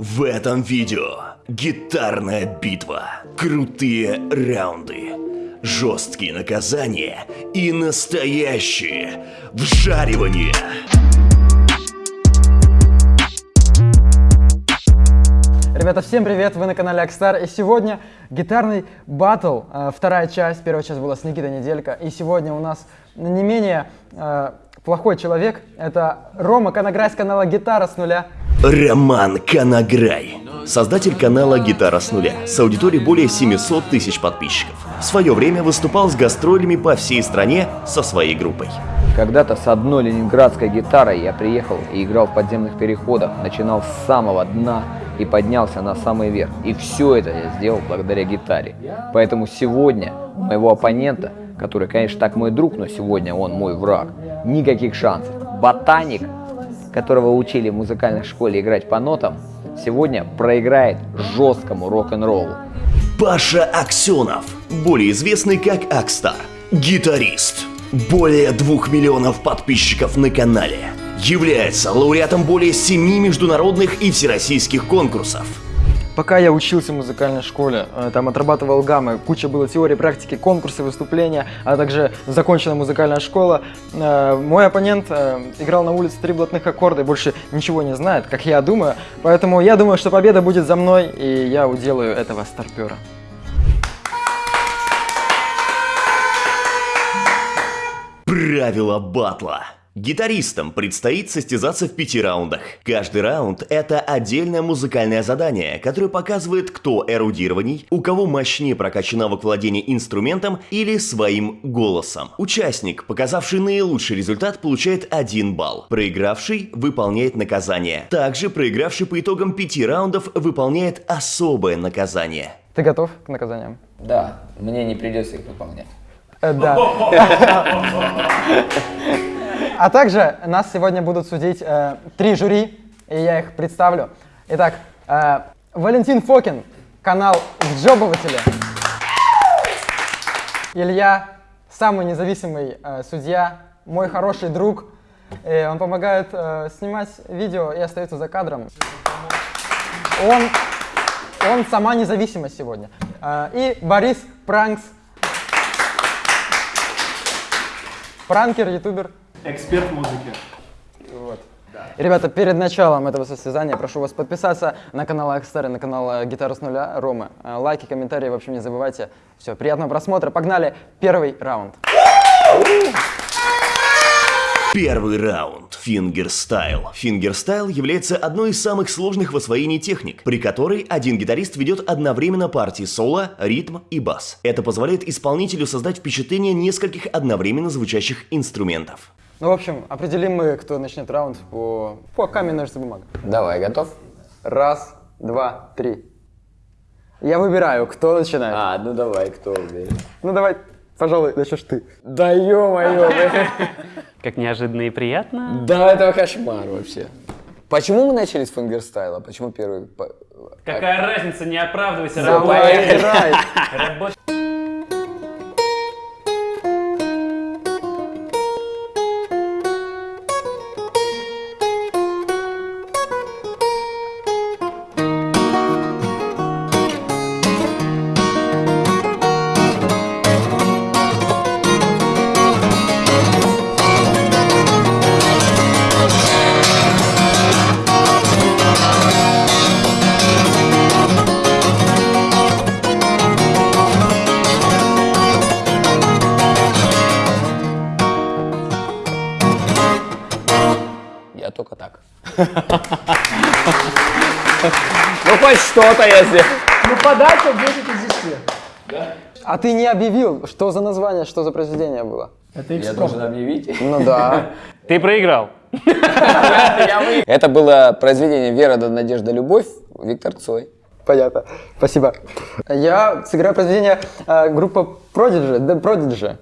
В этом видео гитарная битва, крутые раунды, жесткие наказания и настоящее вжаривание. Ребята, всем привет! Вы на канале Акстар. И сегодня гитарный батл. э, Вторая часть. Первая часть была с Никитой Неделька. И сегодня у нас не менее э, плохой человек. Это Рома Конограй с канала Гитара с нуля. Роман Канаграй, создатель канала «Гитара с нуля» с аудиторией более 700 тысяч подписчиков. В свое время выступал с гастролями по всей стране со своей группой. Когда-то с одной ленинградской гитарой я приехал и играл в подземных переходах, начинал с самого дна и поднялся на самый верх. И все это я сделал благодаря гитаре. Поэтому сегодня у моего оппонента, который, конечно, так мой друг, но сегодня он мой враг, никаких шансов. Ботаник, которого учили в музыкальной школе играть по нотам, сегодня проиграет жесткому рок-н-роллу. Паша Аксенов, более известный как Акстар, гитарист. Более двух миллионов подписчиков на канале. Является лауреатом более семи международных и всероссийских конкурсов. Пока я учился в музыкальной школе, э, там отрабатывал гаммы, куча было теории, практики, конкурсы, выступления, а также закончена музыкальная школа. Э, Мой оппонент э, играл на улице три блатных аккорда и больше ничего не знает, как я думаю. Поэтому я думаю, что победа будет за мной, и я уделаю этого старпера. Правила батла. Гитаристам предстоит состязаться в пяти раундах. Каждый раунд – это отдельное музыкальное задание, которое показывает, кто эрудированней, у кого мощнее прокачан навык владения инструментом или своим голосом. Участник, показавший наилучший результат, получает один балл. Проигравший выполняет наказание. Также проигравший по итогам пяти раундов выполняет особое наказание. Ты готов к наказаниям? Да, мне не придется их выполнять. Э, Да. А также нас сегодня будут судить э, три жюри, и я их представлю. Итак, э, Валентин Фокин, канал Вджобыватели. Илья, самый независимый э, судья, мой хороший друг. И он помогает э, снимать видео и остается за кадром. Он, он сама независимость сегодня. Э, и Борис Пранкс, пранкер, ютубер. Эксперт музыки. Вот. И, Ребята, перед началом этого состязания прошу вас подписаться на канал Акстар и на канал э, Гитара с нуля Ромы. Э, Лайки, комментарии, в общем, не забывайте. Все, приятного просмотра. Погнали. Первый раунд. Первый раунд. Fingerstyle. Fingerstyle является одной из самых сложных в освоении техник, при которой один гитарист ведет одновременно партии соло, ритм и бас. Это позволяет исполнителю создать впечатление нескольких одновременно звучащих инструментов. Ну, в общем, определим мы, кто начнет раунд по, по камень, ножницы, бумага. Давай, готов? Раз, два, три. Я выбираю, кто начинает. А, ну давай, кто уверен? Ну, давай, пожалуй, начнешь ты. Да ё-моё, Как неожиданно и приятно. Да, это кошмар вообще. Почему мы начали с фингерстайла? Почему первый? Какая разница, не оправдывайся. Давай, работай. Играй. Ну хоть что-то сделал. Ну подача 10 из 10. А ты не объявил, что за название, что за произведение было? Это Я должен объявить. Ну да. Ты проиграл. Это было произведение «Вера, да, надежда, любовь» Виктор Цой. Понятно. Спасибо. Я сыграю произведение э, группы Prodigy, The Prodigy.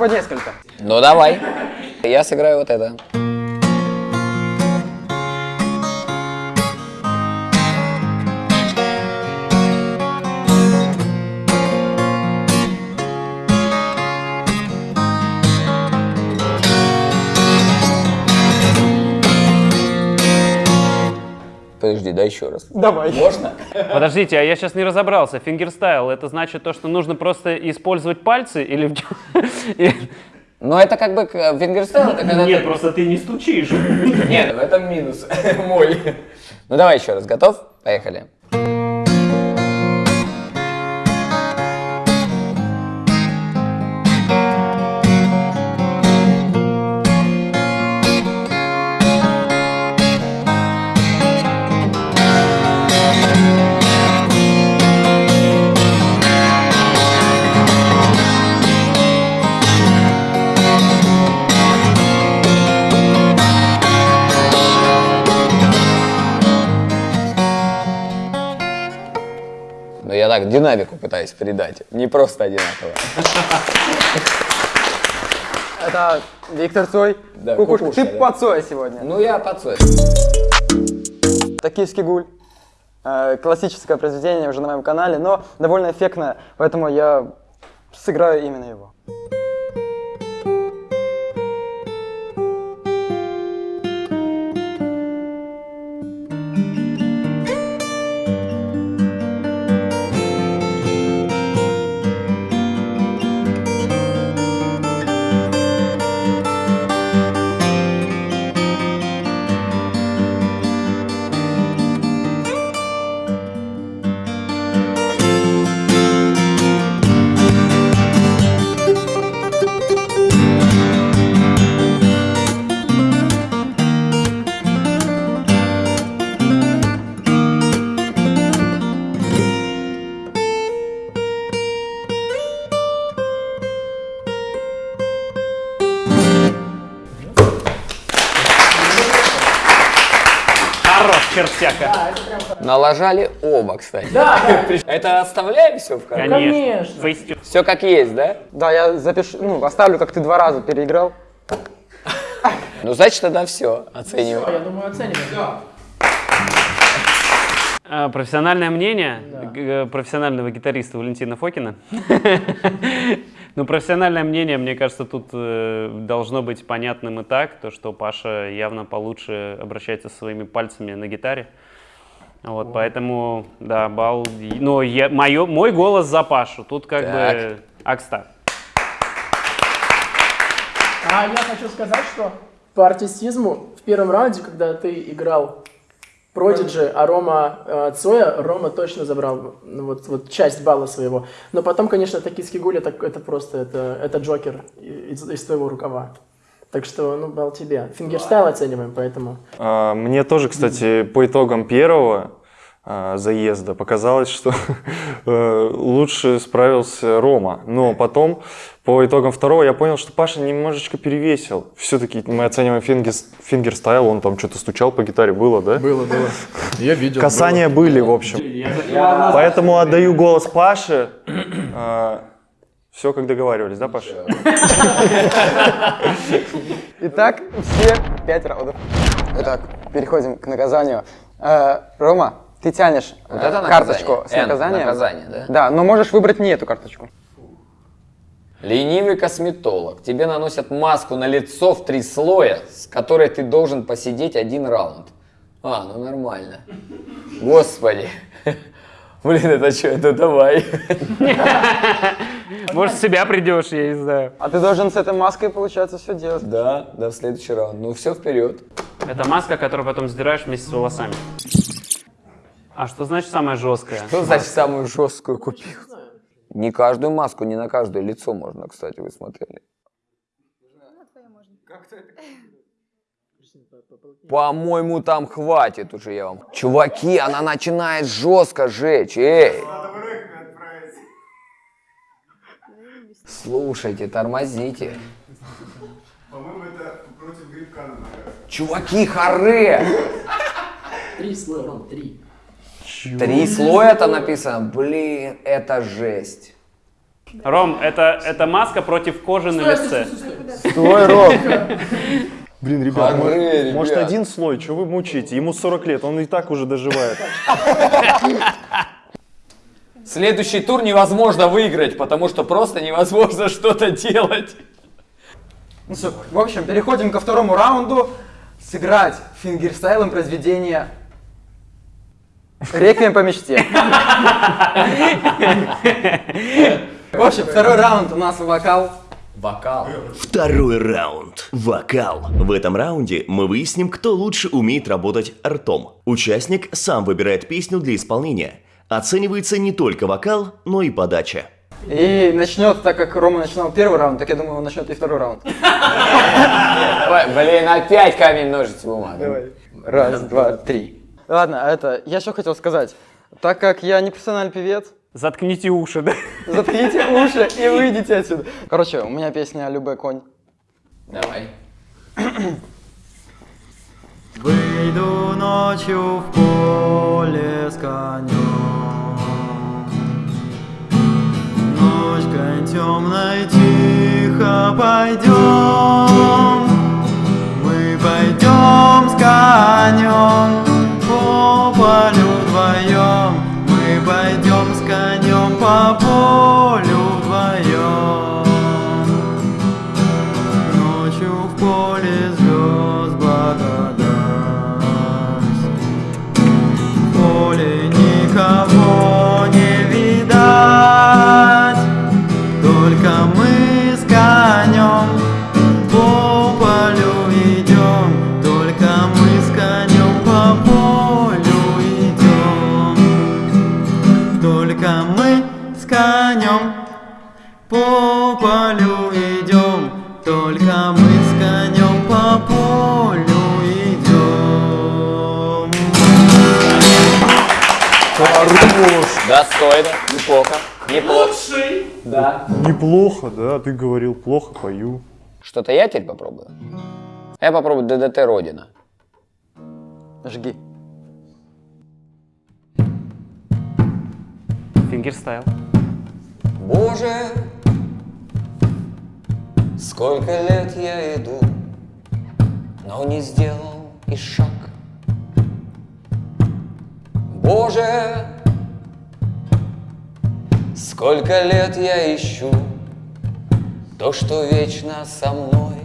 По несколько. Ну давай. Я сыграю вот это. Подожди, дай еще раз. Давай. Можно? Подождите, а я сейчас не разобрался. Fingerstyle, это значит то, что нужно просто использовать пальцы или... Ну это как бы к- fingerstyle, это когда Нет, ты- просто ты не стучишь. Нет, в этом минус мой. Ну давай еще раз, готов? Поехали. Так динамику пытаюсь передать, не просто одинаково. Это Виктор Цой. Да, Кукушка, Кукушка, ты да. под Цоя сегодня. Ну я подсой. Токийский гуль. Э, Классическое произведение уже на моем канале, но довольно эффектное, поэтому я сыграю именно его. Налажали оба, кстати. Да, да, Это оставляем все в канале? Конечно. Фейстю- Все как есть, да? Да, я запишу, ну, оставлю, как ты два раза переиграл. Ну значит тогда все, оцениваем. Я думаю, оценим. А, Профессиональное мнение г- профессионального гитариста Валентина Фокина. Ну, профессиональное мнение, мне кажется, тут э, должно быть понятным и так, то, что Паша явно получше обращается со своими пальцами на гитаре. Вот, поэтому, да, балл... Ну, я, моё- мой голос за Пашу. Тут как бы Так. Акста. А я хочу сказать, что по артистизму в первом раунде, когда ты играл Продиджи, а Рома э, Цоя, Рома точно забрал ну, вот, вот часть балла своего. Но потом, конечно, Токийский гуль, это, это просто, это, это Джокер из, из твоего рукава. Так что, ну, балл тебе. Fingerstyle оцениваем, поэтому... А, Мне тоже, кстати, по итогам первого а, заезда показалось, что э, лучше справился Рома. Но потом, по итогам второго, я понял, что Паша немножечко перевесил. Все-таки мы оцениваем finger, fingerstyle, он там что-то стучал по гитаре, было, да? Было, было. Я видел. Касания были, в общем. Поэтому отдаю голос Паше. Все, как договаривались, да, Паша? Итак, все пять раундов. Итак, переходим к наказанию. Э, Рома, ты тянешь э, Вот это карточку с наказанием. наказание, да? Да, но можешь выбрать не эту карточку. Ленивый косметолог. Тебе наносят маску на лицо в три слоя, с которой ты должен посидеть один раунд. А, ну нормально. Господи. Блин, это что, это давай. Может, себя придешь, я не знаю. А ты должен с этой маской, получается, все делать. Да, да, в следующий раунд. Ну все, вперед. Это маска, которую потом сдираешь вместе с волосами. А что значит самая жесткая? Что значит самую жесткую купил? Не каждую маску, не на каждое лицо можно, кстати, вы смотрели. По-моему, там хватит уже я вам. Чуваки, она начинает жестко жечь. Эй! Слушайте, тормозите. По-моему, это против грибка. Чуваки, харе! Три слоя, Ром, три. Три слоя-то написано. Блин, это жесть. Ром, это, это маска против кожи на лице. Стой, Ром. Блин, ребят, Хоры, может, ребят. может, один слой, что вы мучаете? Ему 40 лет, он и так уже доживает. Следующий тур невозможно выиграть, потому что просто невозможно что-то делать. Ну всё, в общем, переходим ко второму раунду. Сыграть фингерстайлом произведение Реквием по мечте. В общем, второй раунд у нас вокал. Вокал. Второй раунд. Вокал. В этом раунде мы выясним, кто лучше умеет работать ртом. Участник сам выбирает песню для исполнения. Оценивается не только вокал, но и подача. И начнет, так как Рома начинал первый раунд, так я думаю, он начнет и второй раунд. Блин, опять камень, ножницы, бумага. Раз, два, три. Ладно, а это, я что хотел сказать. Так как я не профессиональный певец, Заткните уши, да? заткните уши и выйдите отсюда. Короче, у меня песня «Любой конь». Давай. Выйду ночью в поле с конем Ночкой темной тихо пойдем Мы пойдем с конем по полю вдвоем Мы пойдем с Достойно, неплохо, неплохо. Да. Неплохо, да, ты говорил, плохо пою. Что-то я теперь попробую? Я попробую ДДТ Родина. Жги. Fingerstyle. Боже, сколько лет я иду, но не сделал и шаг. Боже, сколько лет я ищу то, что вечно со мной.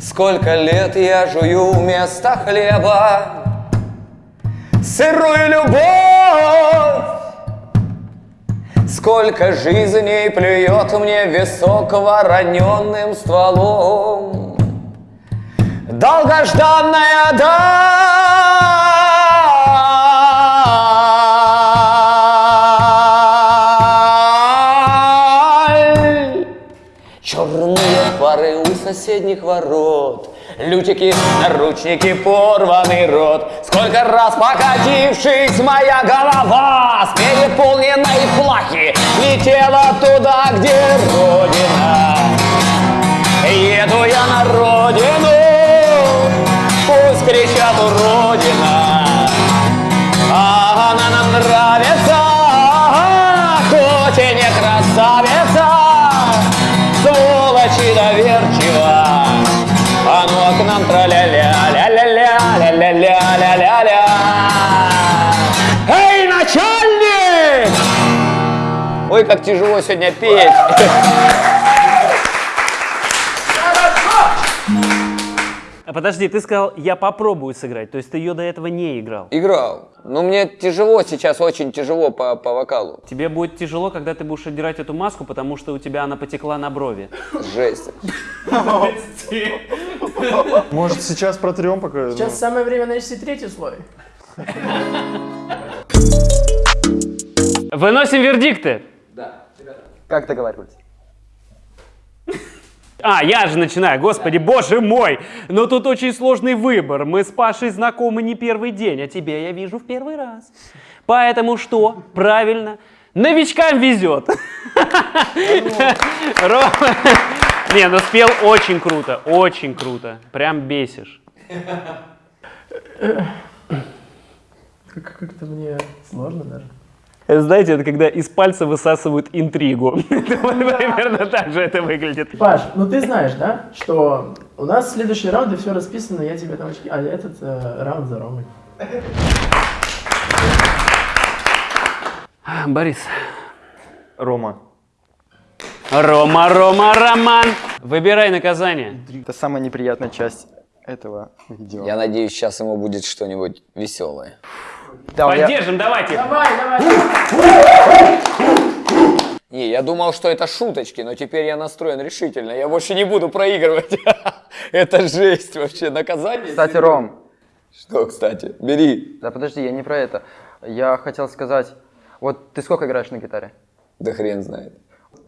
Сколько лет я жую вместо хлеба сырую любовь. Сколько жизней плюет мне висок вороненным стволом. Долгожданная даль. Соседних ворот. Лютики, наручники, порванный рот. Сколько раз покатившись моя голова С переполненной плахи Летела туда, где родина. Еду я на родину Пусть кричат уродина Ой, как тяжело сегодня петь. А подожди, ты сказал, я попробую сыграть. То есть ты ее до этого не играл. Играл. Но мне тяжело сейчас, очень тяжело по, по вокалу. Тебе будет тяжело, когда ты будешь отдирать эту маску, потому что у тебя она потекла на брови. Жесть. Может, сейчас протрем пока? Сейчас самое время нанести третий слой. Выносим вердикты. Как договаривались? А, я же начинаю, господи, боже мой! Но тут очень сложный выбор. Мы с Пашей знакомы не первый день, а тебя я вижу в первый раз. Поэтому что? Правильно. Новичкам везет. Рома. Не, ну спел очень круто, очень круто. Прям бесишь. Как- Как-то мне сложно даже. Это, знаете, это когда из пальца высасывают интригу. Это вот Примерно так же это выглядит. Паш, ну ты знаешь, да, что у нас следующие раунды все расписано, я тебе там очки... А этот э, раунд за Ромой. Борис. Рома. Рома, Рома, Роман. Выбирай наказание. Это самая неприятная часть этого видео. Я надеюсь, сейчас ему будет что-нибудь веселое. Да, я- Поддержим, давайте. Давай, давай. Не, я думал, что это шуточки, но теперь я настроен решительно. Я больше не буду проигрывать. Это жесть вообще. Наказание. Кстати, Ром, Что, кстати? Бери. да подожди, я не про это. Я хотел сказать, вот ты сколько играешь на гитаре? Да хрен знает.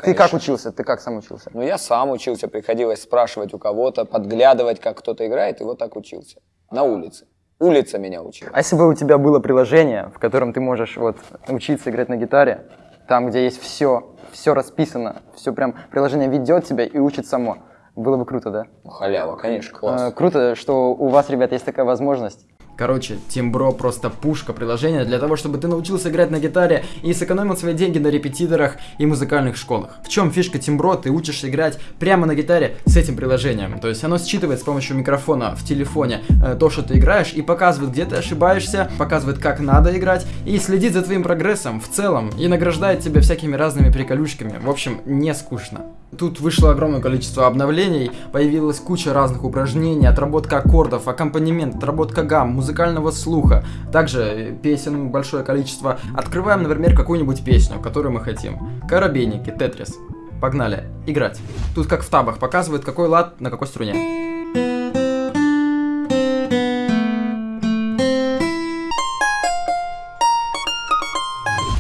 Ты как учился? Ты как сам учился? Ну, я сам учился, приходилось спрашивать у кого-то, подглядывать, как кто-то играет, и вот так учился. На улице. Улица меня учила. А если бы у тебя было приложение, в котором ты можешь вот учиться играть на гитаре, там, где есть все, все расписано, все прям приложение ведет тебя и учит само, было бы круто, да? Ну, халява, конечно, Э, класс. круто, что у вас, ребят, есть такая возможность. Короче, Тимбро просто пушка приложение для того, чтобы ты научился играть на гитаре и сэкономил свои деньги на репетиторах и музыкальных школах. В чем фишка Тимбро? Ты учишься играть прямо на гитаре с этим приложением. То есть оно считывает с помощью микрофона в телефоне э, то, что ты играешь, и показывает, где ты ошибаешься, показывает, как надо играть, и следит за твоим прогрессом в целом, и награждает тебя всякими разными приколюшками. В общем, не скучно. Тут вышло огромное количество обновлений, появилась куча разных упражнений, отработка аккордов, аккомпанемент, отработка гамм, музыкального слуха. Также песен большое количество. Открываем, например, какую-нибудь песню, которую мы хотим. Коробейники, Тетрис. Погнали, играть. Тут как в табах показывает, какой лад на какой струне.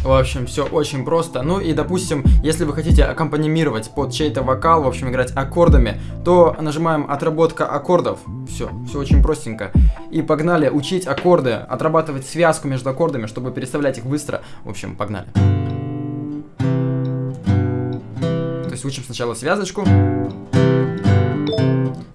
В общем, все очень просто. Ну и, допустим, если вы хотите аккомпанимировать под чей-то вокал, в общем, играть аккордами, то нажимаем «Отработка аккордов». Все, все очень простенько. И погнали учить аккорды, отрабатывать связку между аккордами, чтобы переставлять их быстро. В общем, погнали. То есть учим сначала связочку.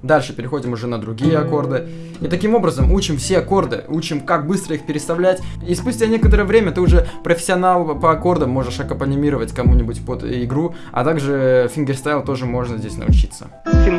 Дальше переходим уже на другие аккорды. И таким образом учим все аккорды, учим, как быстро их переставлять. И спустя некоторое время ты уже профессионал по аккордам, можешь аккомпанимировать кому-нибудь под игру. А также fingerstyle тоже можно здесь научиться.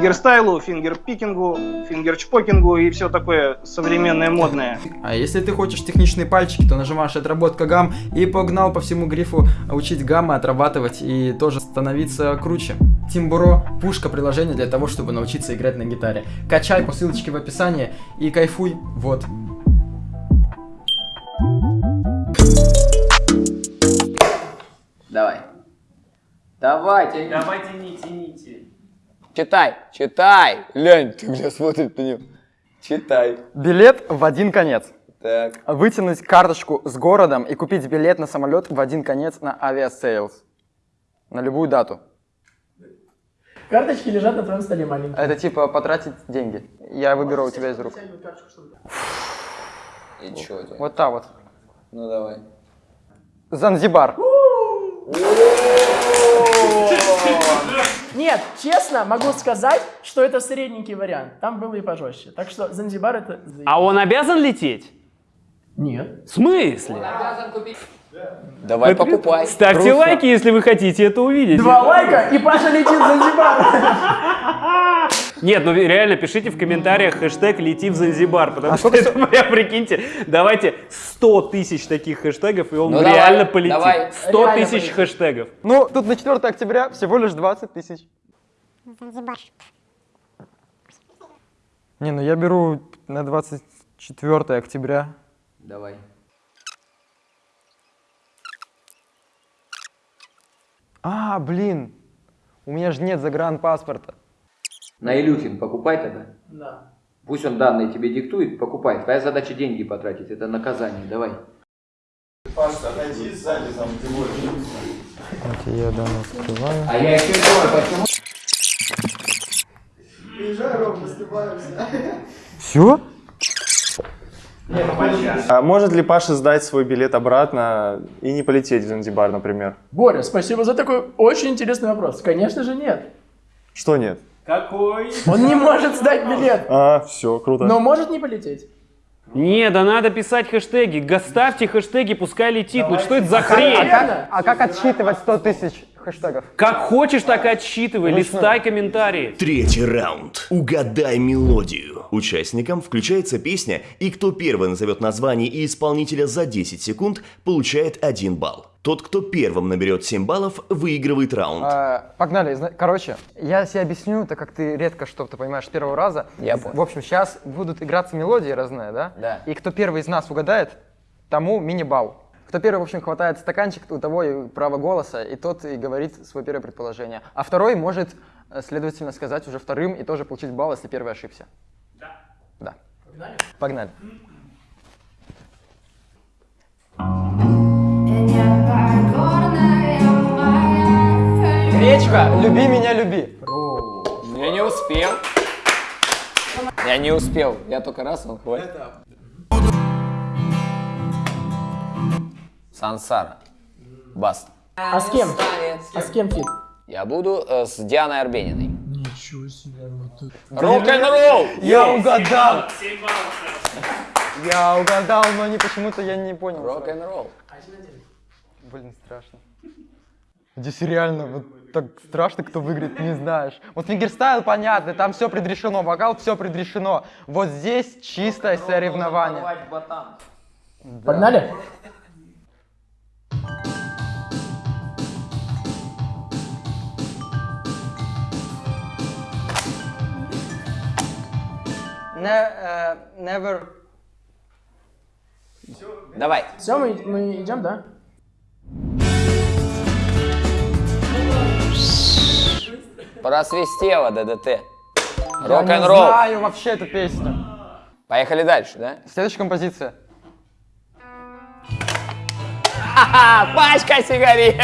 Fingerstyle у, fingerpicking у, фингерчпокингу и все такое современное модное. А если ты хочешь техничные пальчики, то нажимаешь отработка гамм и погнал по всему грифу учить гаммы, отрабатывать и тоже становиться круче. Timbro – пушка приложение для того, чтобы научиться играть на гитаре. Качай по ссылочке в описании и кайфуй. Вот. Давай. Давай, тяни. Давайте не тяните. Читай, читай. Лянь, ты меня смотрит на него. Читай. Билет в один конец. Так. Вытянуть карточку с городом и купить билет на самолет в один конец на Aviasales. На любую дату. Карточки лежат на твоем столе маленькие. Это типа потратить деньги. Я выберу у тебя из рук. И чё у тебя? Вот та вот. Ну давай. Занзибар. Нет, честно, могу сказать, что это средненький вариант. Там было и пожестче. Так что Занзибар это... А он обязан лететь? Нет. В смысле? Давай покупай. Ставьте Руслан. лайки, если вы хотите это увидеть. Два лайка, и Паша летит в Занзибар. Нет, ну реально пишите в комментариях хэштег «Лети в Занзибар», потому А что это прям, прикиньте, давайте 100 тысяч таких хэштегов, и он Ну давай, реально полетит. давай. 100 Реально тысяч полетит. хэштегов. Ну, тут на 4 октября всего лишь 20 тысяч. Не, ну я беру на 24 октября. Давай. А, блин, у меня же нет загранпаспорта. На Илюхин покупай тогда. Да. Пусть он данные тебе диктует, покупай. Твоя задача деньги потратить, это наказание, давай. Паш, отойди сзади, там ты. Вот я данные открываю. А я еще думаю, почему... Приезжай, Ром, наступаемся. Все? А может ли Паша сдать свой билет обратно и не полететь в Занзибар, например? Боря, спасибо за такой очень интересный вопрос. Конечно же нет. Что нет? Какой? Он не может сдать билет, А, все, круто. но может не полететь. Не, да надо писать хэштеги. Ставьте хэштеги, пускай летит. Ну что это за А хрень? как, а как отсчитывать 100 тысяч хэштегов? Как хочешь, так отсчитывай. Листай комментарии. Третий раунд. Угадай мелодию. Участникам включается песня, и кто первый назовет название и исполнителя за 10 секунд, получает 1 балл. Тот, кто первым наберет 7 баллов, выигрывает раунд. А, погнали. Короче, я себе объясню, так как ты редко что-то понимаешь с первого раза. Я понял. В общем, сейчас будут играться мелодии разные, да? Да. И кто первый из нас угадает, тому мини-балл. Кто первый, в общем, хватает стаканчик, у того и право голоса, и тот и говорит свое первое предположение. А второй может, э, следовательно, сказать уже вторым и тоже получить балл, если первый ошибся. Да. Да. Погнали? Погнали. Гречка, люби меня, люби. Я не успел. Я не успел. Я только раз, он хватит. Сансара. Баста. А с кем? А с кем feat? Я буду э, с Дианой Арбениной. Ничего себе. Рок-н-ролл! Я угадал! Я угадал, но не почему-то я не понял. Рок-н-ролл. Блин, страшно. Здесь реально вот так страшно, кто выиграет, не знаешь. Вот fingerstyle понятно, там все предрешено, вокал все предрешено. Вот здесь чистое соревнование. Погнали? Не- э, never. Давай. Все, мы, мы идем, да? Просвистело ДДТ. Я не Рок-н-ролл. знаю вообще эту песню. Поехали дальше, да? Следующая композиция. А, пачка сигарет.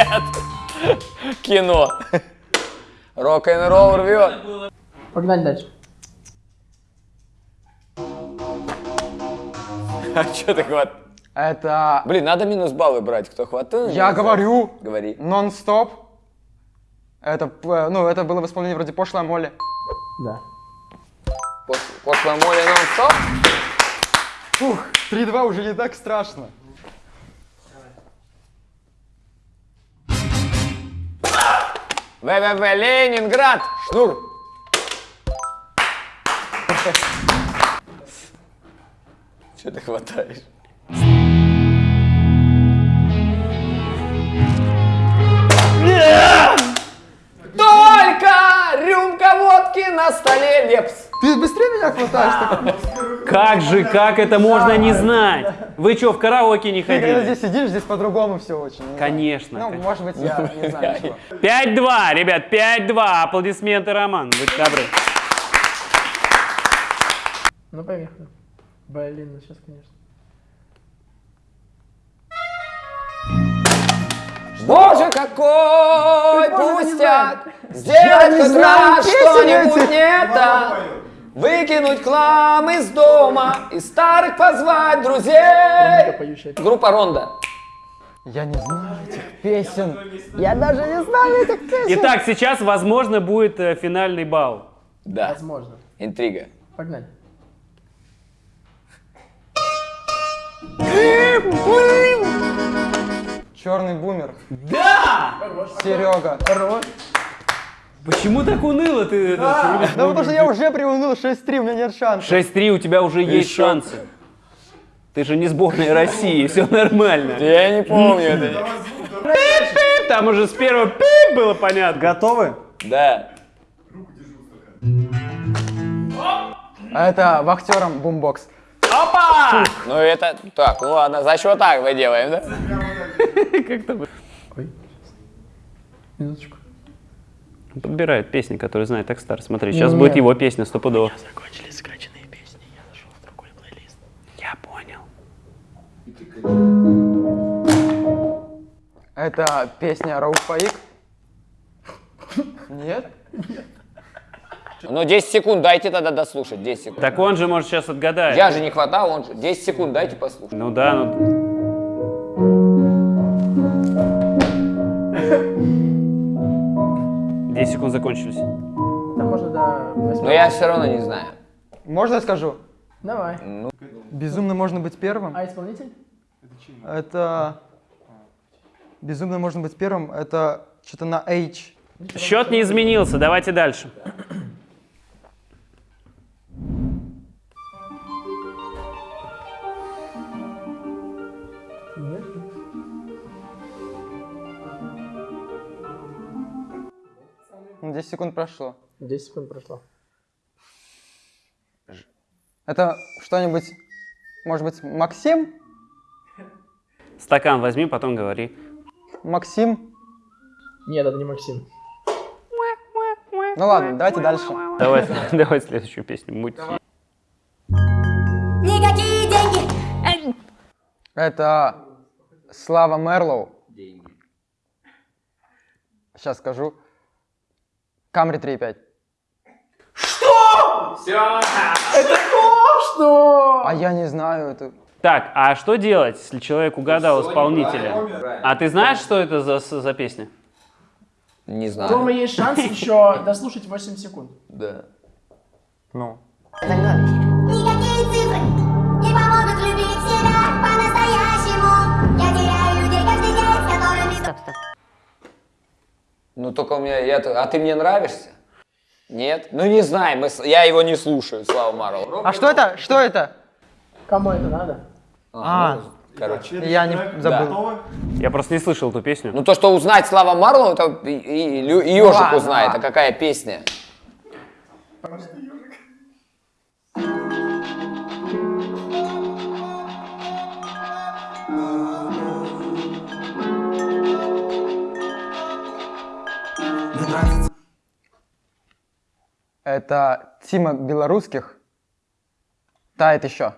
Кино. Рок-н-ролл рвет. Погнали дальше. А что ты хват? Это, Блин, надо минус баллы брать, кто хватает. я говорю, Говори. нон-стоп. Это, э, ну, это было в исполнении вроде пошлая Молли. Да. Пошлая море нон-стоп. Фух, 3-2 уже не так страшно. ВВВ Ленинград. Шнур. Что ты хватаешь? Только рюмка водки на столе лепс. Ты быстрее меня хватаешь? так? Как же, как это можно не знать? Вы что, в караоке не Ты когда ходили? здесь сидишь, здесь по-другому все очень. Конечно. Ну, может быть, я не знаю чего. 5-2, ребят, 5-2. Аплодисменты, Роман. Будьте добры. Ну, поехали. Блин, ну сейчас, конечно. Боже, какой пустяк! Сделать не хоть знаю раз что-нибудь не это! Выкинуть хлам из дома и старых позвать друзей! Группа Ронда. Я не знаю этих песен. Я даже не знаю этих песен. Итак, сейчас, возможно, будет э, финальный балл. Да, Возможно. интрига. Погнали. Черный бумер. Да! Серега. Почему так уныло ты? Да потому что я уже приуныл 6-3, у меня нет шансов. 6-3, у тебя уже есть шансы. Ты же не сборная России, все нормально. Я не помню это. Там уже с первого пип было понятно. Готовы? Да. А это вахтером бумбокс. Опа! Ну это... Так, ну ладно, за счет так мы делаем, да? Минуточку. Подбирает песни, которые знает Экстар. Смотри, сейчас Нет. будет его песня стопудово. Закончились скачанные песни, я зашел в другой плейлист. Я понял. Это песня Рауф Фаик. Нет? Ну 10 секунд дайте тогда дослушать, 10 секунд. Так он же может сейчас отгадать. Я же не хватал, он же... 10 секунд дайте послушать. Ну да, ну... Десять секунд закончились. Там можно до восьми. Но я все равно не знаю. Можно я скажу? Давай. Безумно можно быть первым. А исполнитель? Это... Безумно можно быть первым. Это что-то на H. Счет не изменился, давайте дальше. Ну, 10 секунд прошло. 10 секунд прошло. Это что-нибудь, может быть, Максим? Стакан возьми, потом говори. Максим? Нет, это не Максим. Ну ладно, давайте дальше. Давай, давай следующую песню. Мути. Никакие деньги. Это Слава Мерлоу. Сейчас скажу. Камри 3.5. Что? А я не знаю, это... Так, а что делать, если человек угадал исполнителя? А ты знаешь, что это за, за песня? Не У знаю. Ромы есть шанс еще дослушать 8 секунд. Да. Ну. Никакие цифры не помогут любить себя по-настоящему. Я теряю людей каждый день, с которыми... Стоп, стоп. Ну только у меня, я, а ты мне нравишься? Нет? Ну не знаю, мы, с- я его не слушаю, Слава Марлоу. А что это? Что это? Кому это надо? А, ну, короче. я не забыл. Я просто не слышал эту песню. Ну то, что узнать Слава Марлоу, это и, и, и ежик ладно, узнает, а какая песня. Это Тима Белорусских. Тает еще.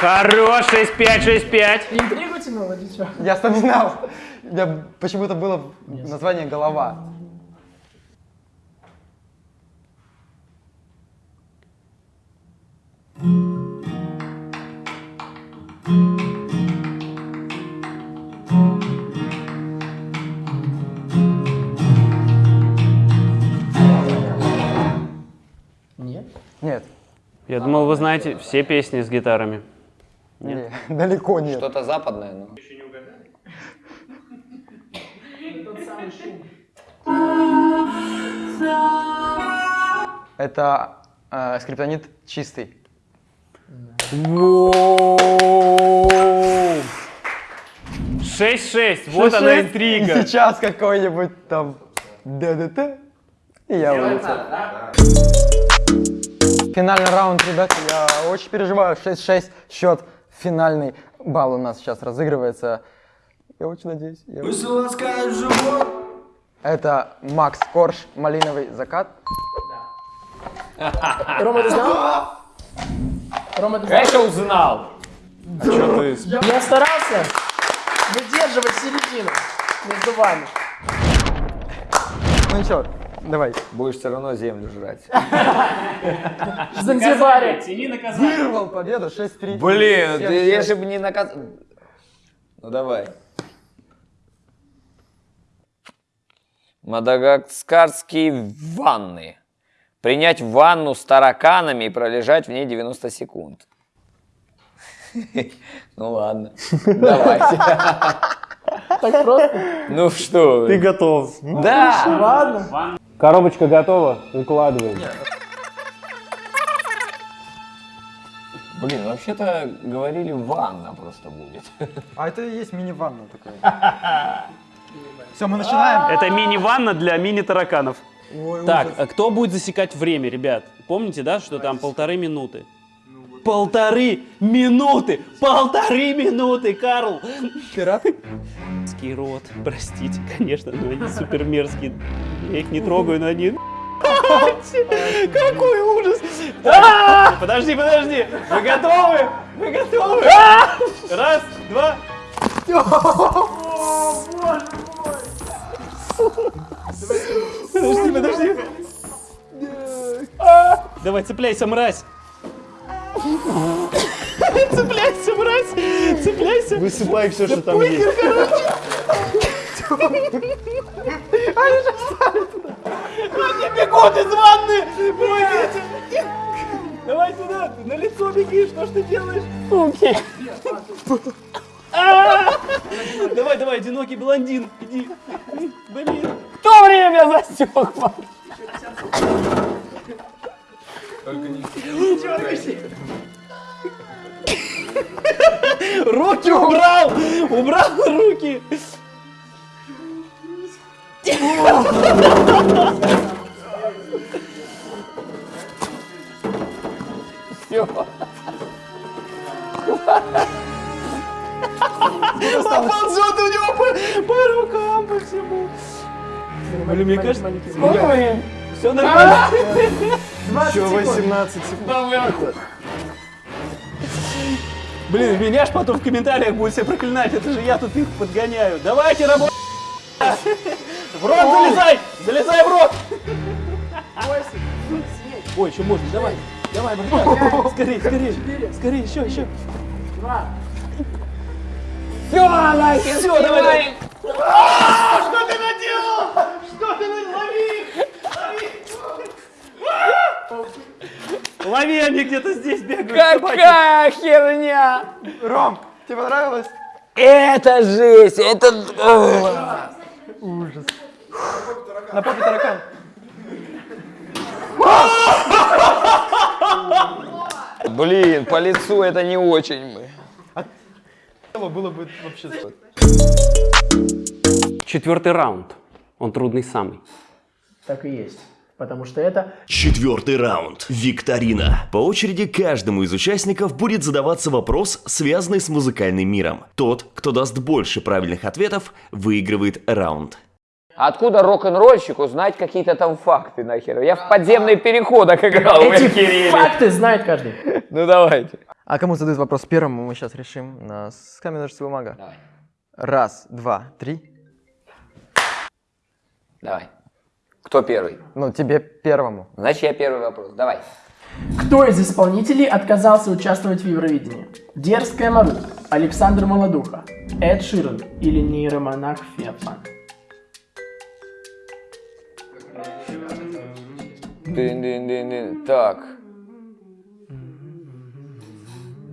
Хорош, 6-5, 6-5. Интригу тянул или что? Я вспоминал. У меня почему-то было название «Голова». Нет. Нет, Я думал, вы знаете все песни с гитарами. Не, далеко нет. Что-то западное, ну. Тот самый шум. Это э, скриптонит чистый. 6-6, вот она И интрига. сейчас какой-нибудь там ДДТ, и я улетел. Финальный раунд, ребята, я очень переживаю. 6-6 счет. Финальный балл у нас сейчас разыгрывается. Я очень надеюсь. я очень- Это Макс Корж, «Малиновый закат». Рома, ты знал? Рома, ты знал? Конечно узнал. Что ты Я старался выдерживать середину между вами. Ну ничего, давай. Будешь все равно землю жрать. В Занзибаре. Вырвал победу 6-3. Блин, же бы не наказ... Ну давай. Мадагаскарские ванны. Принять ванну с тараканами и пролежать в ней 90 секунд. Ну ладно, давайте. Так просто? Ну что Ты готов. Да! Ладно. Коробочка готова, выкладываем. Блин, вообще-то говорили ванна просто будет. А это и есть мини-ванна такая. Все, мы начинаем. Это мини-ванна для мини-тараканов. Так, а кто будет засекать время, ребят? Помните, да, что там полторы минуты? Полторы минуты! Полторы минуты, Карл! Пират? Мерзкий рот, простите, конечно, но они супер мерзкие. Я их не трогаю, но они... Какой ужас! А! Подожди, подожди! Вы готовы? Вы готовы? Раз, два... Подожди, подожди. А! Давай, цепляйся, мразь! Цепляйся, мразь! Цепляйся! Высыпай все, что там есть. Они бегут из ванны! Помогите! Давай сюда, на лицо беги, что ж ты делаешь? Суки. Давай, давай, одинокий блондин, иди. Блин. Кто время Руки убрал! Убрал руки! Все. Ползет у него по, по рукам, по всему. Блин, мне кажется, сколько времени? Все нормально. Еще 18 секунд. Блин, меня ж потом в комментариях будут все проклинать, это же я тут их подгоняю. Давайте работать. В рот залезай! Залезай в рот! Ой, еще можно, давай. Давай, братан. Скорее, скорее. Скорее, еще, еще. Все, Нахер, Все, давай, давай. А, Что ты наделал? Что ты наделал? Лови! Лови! Они где-то здесь бегают. собаки. Какая херня! Ром, тебе понравилось? Это жесть! Это... Ужас. На попе таракан. Блин, по лицу это не очень мы. Было бы вообще... Четвертый раунд. Он трудный самый. Так и есть. Потому что это Четвертый раунд. Викторина. По очереди каждому из участников будет задаваться вопрос, связанный с музыкальным миром. Тот, кто даст больше правильных ответов, выигрывает раунд. Откуда рок-н-ролльщику знать какие-то там факты нахер? Я в подземный переходах играл. эти факты знает каждый. Ну давайте. А кому задают вопрос первому, мы сейчас решим на с камень, ножницы, бумага. Давай. Раз, два, три. Давай. Кто первый? Ну, тебе первому. Значит, я первый вопрос. Давай. Кто из исполнителей отказался участвовать в Евровидении? Дерзкая Мару, Александр Молодуха, Эд Ширен или нейромонах Феофан? Дын-дын-дын-дын. Так.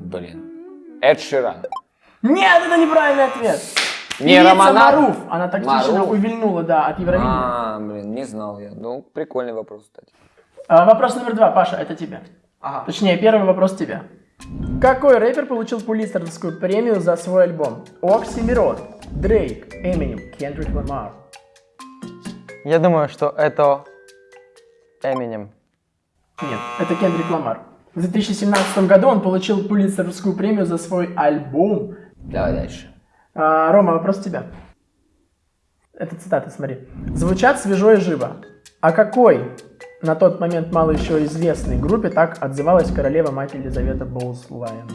Блин. Эд Ширан. Нет, это неправильный ответ. Не Романах? Маруф, она тактично Маруф? увильнула, да, от Евровидения. А, блин, не знал я. Ну, прикольный вопрос, кстати. А, вопрос номер два, Паша, это тебе. Точнее, первый вопрос тебе. Какой рэпер получил Пулитцеровскую премию за свой альбом? Оксимирон, Дрейк, Эминем, Кендрик Ламар. Я думаю, что это Эминем. Нет, это Кендрик Ламар. В 2017 году он получил Пулитцеровскую премию за свой альбом. Давай дальше. А, Рома, вопрос тебе. Это цитата, смотри. Звучат свежо и живо. А какой на тот момент мало еще известной группе так отзывалась королева-мать Елизавета Боуслайн?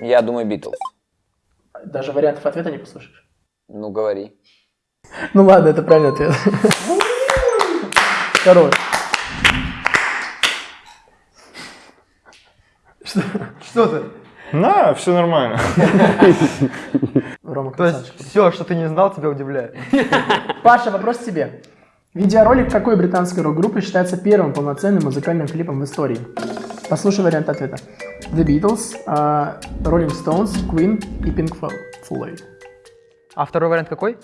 Я думаю, Битлз. Даже вариантов ответа не послушаешь. Ну, говори. Ну ладно, это правильный ответ. Хорош. Что, что ты? На, все нормально. Рома, То есть все, что ты не знал, тебя удивляет. Паша, вопрос тебе. Видеоролик какой британской рок-группы считается первым полноценным музыкальным клипом в истории? Послушай вариант ответа. The Beatles, а, Rolling Stones, Queen и Pink Floyd. А второй вариант какой?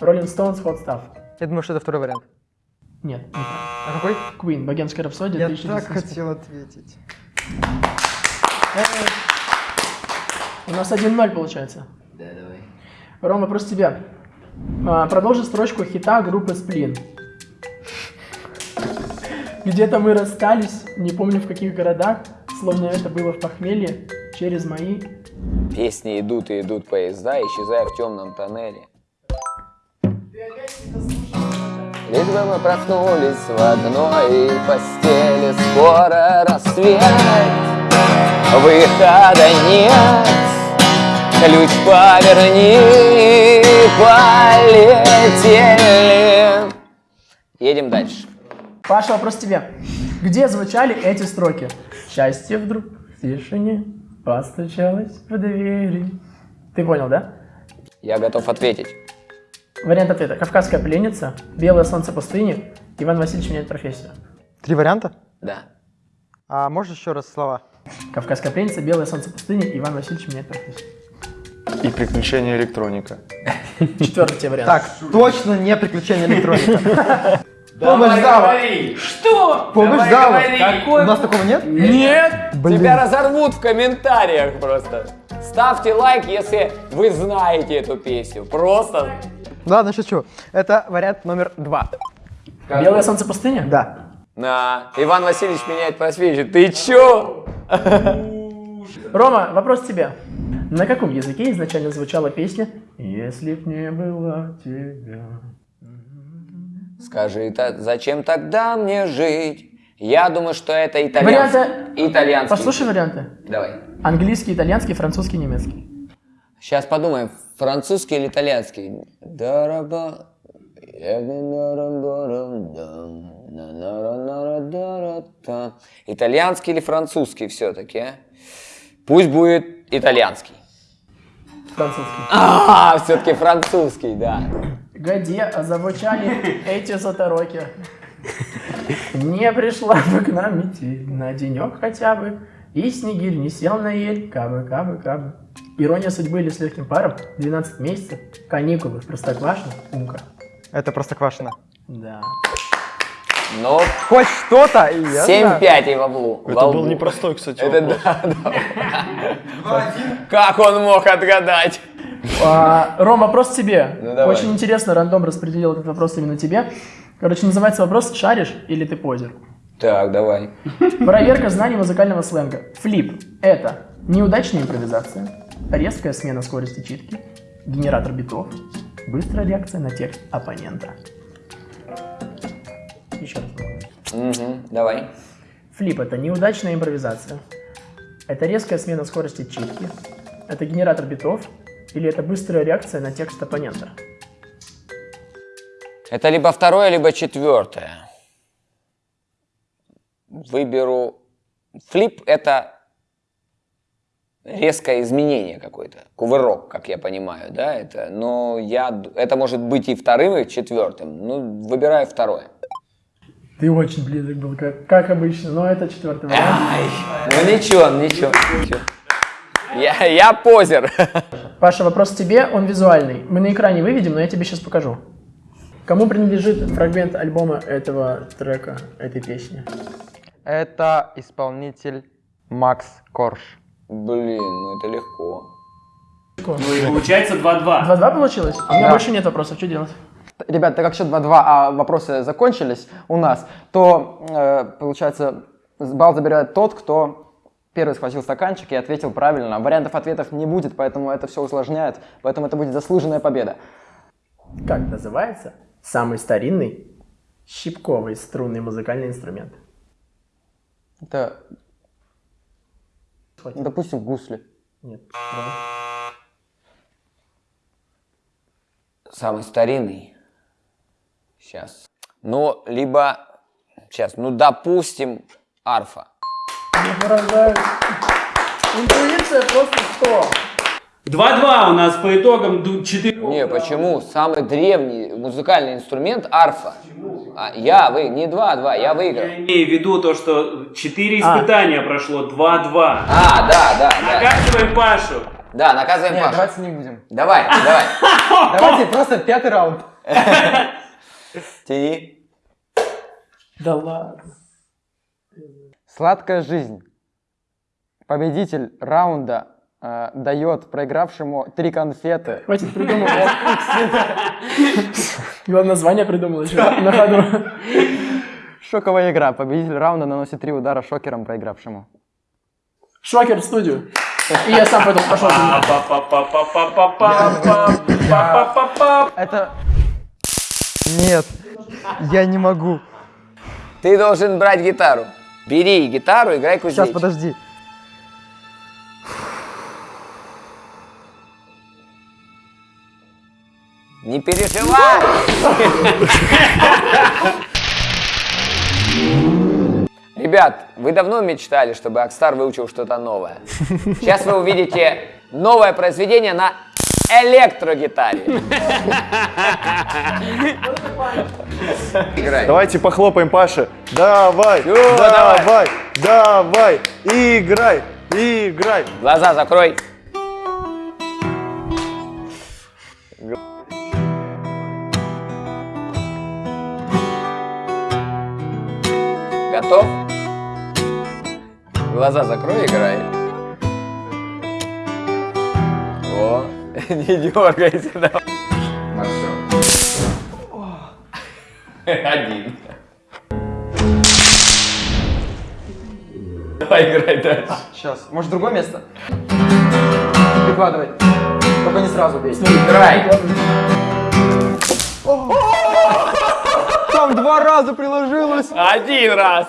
Rolling Stones, Hot Stuff. Я думаю, что это второй вариант. Нет, не. А какой? Queen, Богемская рапсодия, Я 1900. так хотел ответить. У нас 1-0 получается. Да, давай. Рома, вопрос тебе. А, Продолжи строчку хита группы Сплин. Где-то мы расстались, не помню в каких городах, словно это было в похмелье, через мои... Песни идут и идут поезда, исчезая в темном тоннеле. Лишь бы мы проснулись в одной постели, скоро рассвет, выхода нет, ключ поверни, полетели. Едем дальше. Паша, вопрос тебе. Где звучали эти строки? Счастье вдруг в тишине постучалось в двери. Ты понял, да? Я готов ответить. Вариант ответа. Кавказская пленница, Белое солнце пустыни, Иван Васильевич меняет профессию. Три варианта? Да. А можешь еще раз слова? Кавказская пленница, Белое солнце пустыни, Иван Васильевич меняет профессию. И приключения электроника. Четвертый тебе вариант. Так, точно не приключения электроника. Помощь зала. Что? Помощь зала. Какой? У нас такого нет? Нет! Блин. Тебя разорвут в комментариях просто. Ставьте лайк, если вы знаете эту песню. Просто. Ладно, шучу. Это вариант номер два. Белое солнце пустыни? Да. На. Иван Васильевич меняет профессию. Ты чё? Рома, вопрос тебе. На каком языке изначально звучала песня «Если б не было тебя»? Скажи, та- зачем тогда мне жить? Я думаю, что это итальянский. Варианты... Итальянский. Послушай варианты. Давай. Английский, итальянский, французский, немецкий. Сейчас подумаем, французский или итальянский? Дараба. Итальянский или французский все-таки? а? Пусть будет итальянский. Французский. А, все-таки французский, да. Где зазвучали эти затороки? Не пришла бы к нам метель на денек хотя бы, и снегирь не сел на ель, кабы, кабы, кабы. Ирония судьбы или с легким паром, 12 месяцев, каникулы Простоквашино, Умка. Это простоквашино. Да. Ну, Хоть что-то, и я знаю. 7-5 и во влу. Это во был непростой, кстати, Это вопрос. да, да. Как он мог отгадать? А, Ром, вопрос тебе. Ну, давай. Очень интересно, рандом распределил этот вопрос именно тебе. Короче, называется вопрос «Шаришь или ты позер?». Так, давай. Проверка знаний музыкального сленга. Флип – это неудачная импровизация, резкая смена скорости читки, генератор битов, быстрая реакция на текст оппонента. Еще раз. Мгм, Давай. Флип – это неудачная импровизация. Это резкая смена скорости читки. Это генератор битов. Или это быстрая реакция на текст оппонента. Это либо второе, либо четвертое. Выберу... Флип — это резкое изменение какое-то, кувырок, как я понимаю, да, это, но я, это может быть и вторым, и четвертым, ну, выбираю второе. Ты очень близок был, как, как обычно, но это четвертый вариант. Ну ничего, ничего, ничего. Я, я позер. Паша, вопрос тебе, он визуальный. Мы на экране выведем, но я тебе сейчас покажу. Кому принадлежит фрагмент альбома этого трека, этой песни? Это исполнитель Макс Корж. Блин, ну это легко. Ну и получается 2-2. 2-2 получилось? У меня Да. больше нет вопросов, что делать? Ребят, так как счет 2-2, а вопросы закончились у нас, то, э, получается, балл забирает тот, кто первый схватил стаканчик и ответил правильно. Вариантов ответов не будет, поэтому это все усложняет, поэтому это будет заслуженная победа. Как называется самый старинный щипковый струнный музыкальный инструмент? Это, допустим, гусли. Нет. Самый старинный. Сейчас. Ну, либо... Сейчас, ну, допустим, арфа. Не поражаюсь. Интуиция просто 100. 2-2 у нас по итогам 4. Не, почему? Самый древний музыкальный инструмент арфа. А, я вы, не 2-2, я выиграл. Я имею в виду то, что 4 А. испытания прошло, 2-2. А, да, да, да. Наказываем Пашу. Да, наказываем Нет, Пашу. давайте не будем. Давай, давай. Давайте просто пятый раунд. Тяни. Да ладно. Сладкая жизнь. Победитель раунда э, дает проигравшему три конфеты. Хватит придумывать. Главное, название придумал еще на ходу. Шоковая игра. Победитель раунда наносит три удара шокером проигравшему. Шокер в студию. И я сам пойду пошел. Это... Нет, я не могу. Ты должен брать гитару. Бери гитару, играй кузнечик. Сейчас, подожди. Не переживай! Ребят, вы давно мечтали, чтобы Акстар выучил что-то новое. Сейчас вы увидите новое произведение на электрогитаре. Играй. Давайте похлопаем Паше. Давай, Всё, давай, давай, играй, играй. Глаза закрой. Готов? Глаза закрой, играй. О, не дергайся, давай. Один. Давай играй дальше. Сейчас. Может, другое место? Прикладывай. Только не сразу бей. Играй. Там два раза приложилось. Один раз.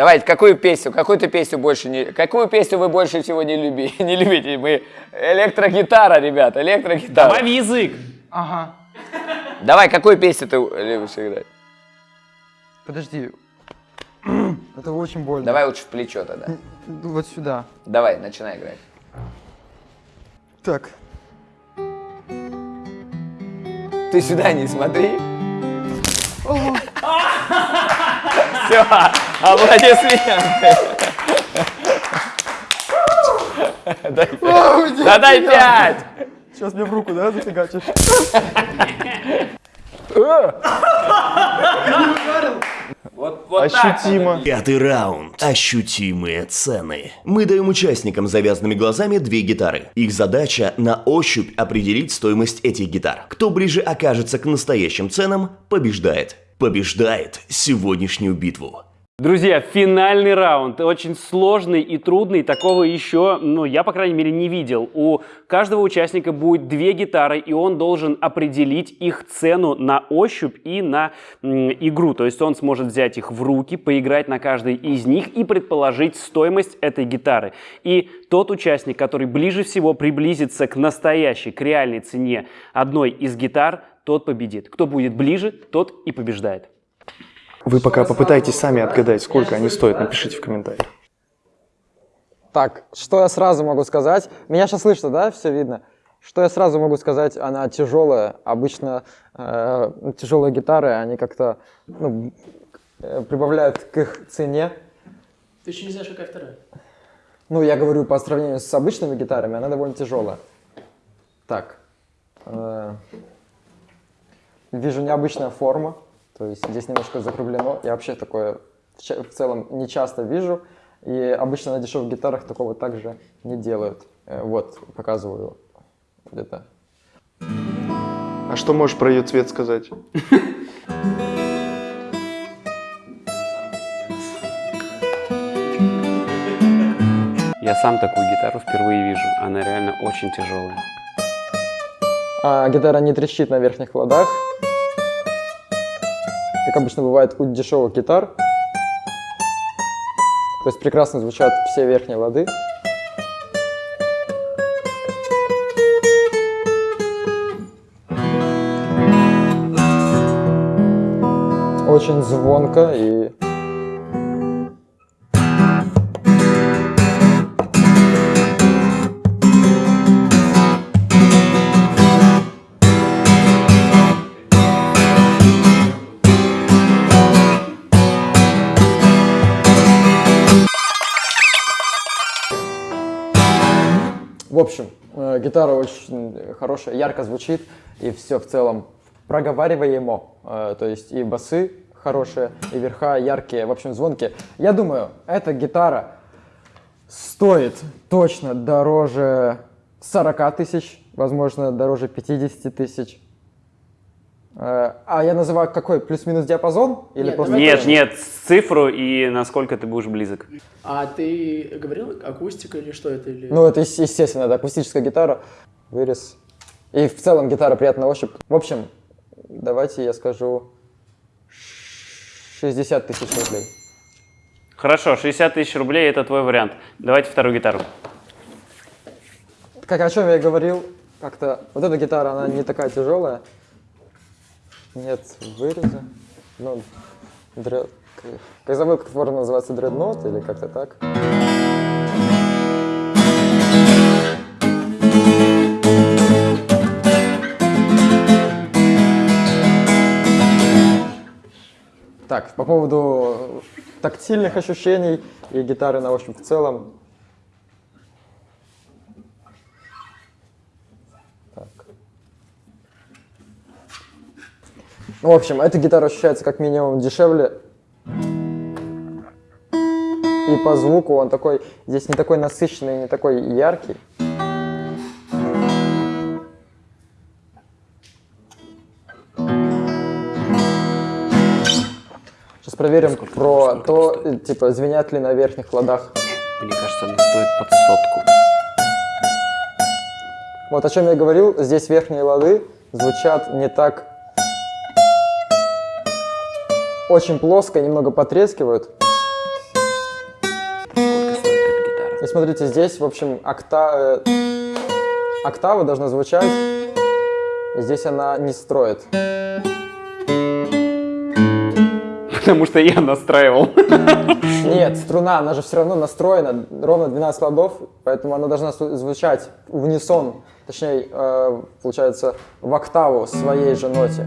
Давайте, какую песню, какую ты песню больше не... Какую песню вы больше всего не, люби, не любите? Мы... Электрогитара, ребят, электрогитара. Добавь язык. Ага. Давай, какую песню ты любишь играть? Подожди. Это очень больно. Давай лучше в плечо тогда. Вот сюда. Давай, начинай играть. Так. Ты сюда не смотри. Все, аплодисменты. Дай пять. Да дай пять. Сейчас мне в руку, да, зафигачишь? Вот, вот так. Ощутимо. Пятый раунд. Ощутимые цены. Мы даем участникам с завязанными глазами две гитары. Их задача на ощупь определить стоимость этих гитар. Кто ближе окажется к настоящим ценам, побеждает. Побеждает сегодняшнюю битву. Друзья, финальный раунд. Очень сложный и трудный. Такого еще, ну, я, по крайней мере, не видел. У каждого участника будет две гитары, и он должен определить их цену на ощупь и на игру. То есть он сможет взять их в руки, поиграть на каждой из них и предположить стоимость этой гитары. И тот участник, который ближе всего приблизится к настоящей, к реальной цене одной из гитар, тот победит. Кто будет ближе, тот и побеждает. Вы пока попытайтесь сами отгадать, сколько они стоят, напишите в комментариях. Так, что я сразу могу сказать? Меня сейчас слышно, да? Все видно? Что я сразу могу сказать? Она тяжелая. Обычно э, тяжелые гитары, они как-то ну, э, прибавляют к их цене. Ты еще не знаешь, какая вторая. Ну, я говорю по сравнению с обычными гитарами, она довольно тяжелая. Так. э, вижу необычная форма. То есть здесь немножко закруглено. Я вообще такое в, целом не часто вижу. И обычно на дешевых гитарах такого также не делают. Э, вот, показываю где-то. А что можешь про ее цвет сказать? Я сам такую гитару впервые вижу. Она реально очень тяжелая. А гитара не трещит на верхних ладах. Как обычно бывает у дешевых гитар. То есть прекрасно звучат все верхние лады. Очень звонко и общем, э, гитара очень хорошая, ярко звучит, и все в целом проговариваемо. Э, То есть и басы хорошие, и верха яркие, в общем, звонкие. Я думаю, эта гитара стоит точно дороже 40 тысяч, возможно, дороже 50 тысяч. А я называю какой? Плюс-минус диапазон? Или Нет, просто Нет, нет, цифру и насколько ты будешь близок. А ты говорил акустика или что это? Или... Ну, это, ес- естественно, это акустическая гитара, вырез. И в целом гитара приятная ощупь. В общем, давайте я скажу 60 тысяч рублей. Хорошо, 60 тысяч рублей это твой вариант. Давайте вторую гитару. Как о чем я и говорил, как-то вот эта гитара, она не такая тяжелая нет выреза. Ну, дред... Я забыл, как форма называется, дредноут или как-то так. Так, по поводу тактильных ощущений и гитары на общем в целом, в общем, эта гитара ощущается как минимум дешевле. И по звуку он такой, здесь не такой насыщенный, не такой яркий. Сейчас проверим про то, э, типа, звенят ли на верхних ладах. Мне кажется, она стоит под сотку. Вот о чем я говорил, здесь верхние лады звучат не так очень плоско, немного потрескивают. И смотрите, здесь, в общем, окта... э, октава должна звучать, здесь она не строит. Потому что я настраивал. Нет, струна, она же все равно настроена, ровно 12 ладов, поэтому она должна зву- звучать в унисон, точнее, э, получается, в октаву своей же ноте.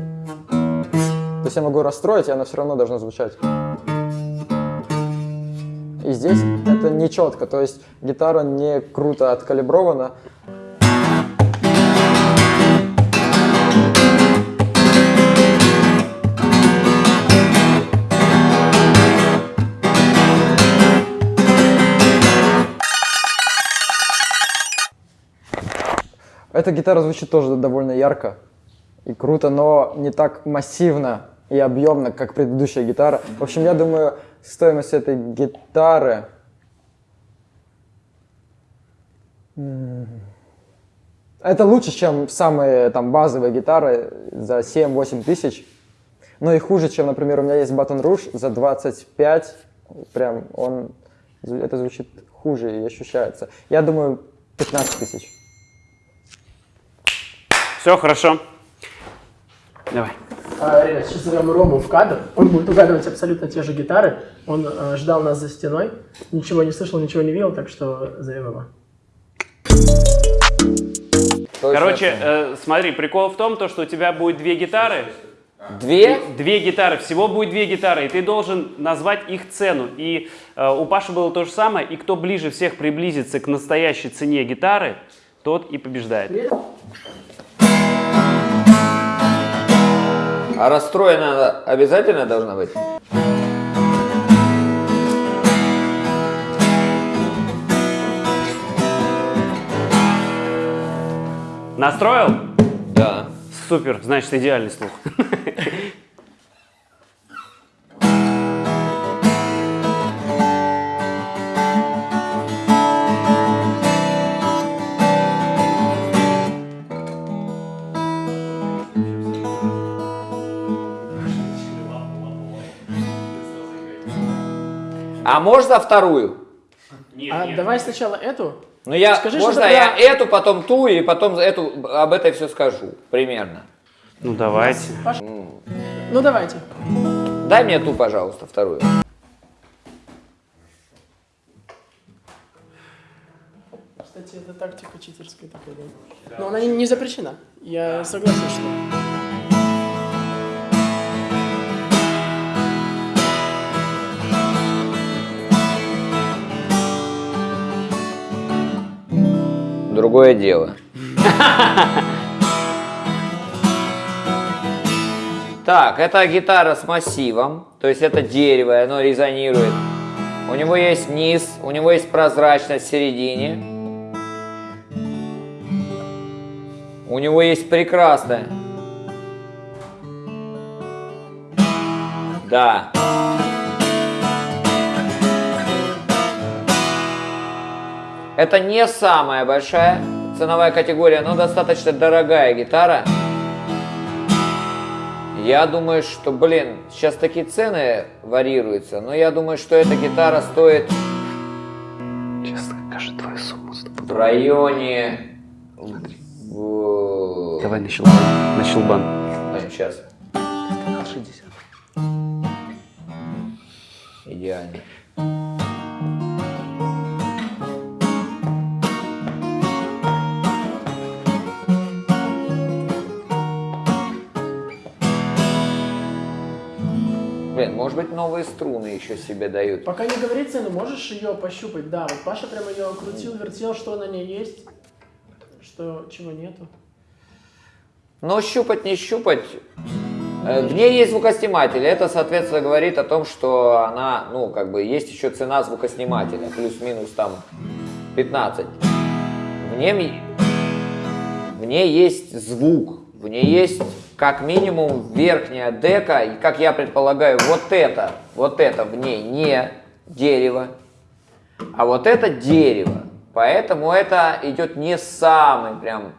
То есть я могу расстроить, и она все равно должна звучать. И здесь это не четко, то есть гитара не круто откалибрована. Эта гитара звучит тоже довольно ярко и круто, но не так массивно и объемно, как предыдущая гитара. В общем, я думаю, стоимость этой гитары... Это лучше, чем самые там базовые гитары за 7-8 тысяч. Но и хуже, чем, например, у меня есть Baton Rouge за 25. Прям он... Это звучит хуже и ощущается. Я думаю, 15 тысяч. Все, хорошо. Давай. А, ребят, сейчас зовем Рому в кадр. Он будет угадывать абсолютно те же гитары. Он э, ждал нас за стеной. Ничего не слышал, ничего не видел, так что зовем его. Короче, э, смотри, прикол в том, то, что у тебя будет две гитары. Две? Две гитары, всего будет две гитары, и ты должен назвать их цену. И э, у Паши было то же самое, и кто ближе всех приблизится к настоящей цене гитары, тот и побеждает. А расстроена она обязательно должна быть? Настроил? Да. Супер, значит идеальный слух. А можно вторую? а давай сначала эту. Ну я, Скажи, можно я про- эту, потом ту, и потом эту, об этой все скажу, примерно. Ну давайте. Паш- Ну давайте. Дай мне ту, пожалуйста, вторую. Кстати, это тактика читерская такая, да? Но она не, не запрещена. Я согласен, что... Другое дело. Так, это гитара с массивом, то есть это дерево, оно резонирует. У него есть низ, у него есть прозрачность в середине. У него есть прекрасное. Да. Это не самая большая ценовая категория, но достаточно дорогая гитара. Я думаю, что, блин, сейчас такие цены варьируются, но я думаю, что эта гитара стоит Честно, кажется, твою сумму в районе... в- Давай на щелбан. На щелбан. А, сейчас. Идеально. Может быть новые струны еще себе дают. Пока не говори цену, можешь ее пощупать? Да, вот Паша прямо ее крутил, вертел, что на ней есть, что чего нету. Но щупать не щупать. Э, В ней есть звукосниматель. Это, соответственно, говорит о том, что она, ну, как бы, есть еще цена звукоснимателя. Плюс-минус там 15. В ней, в ней есть звук. В ней есть, как минимум, верхняя дека. И, как я предполагаю, вот это, вот это в ней не дерево, а вот это дерево. Поэтому это идет не самый прям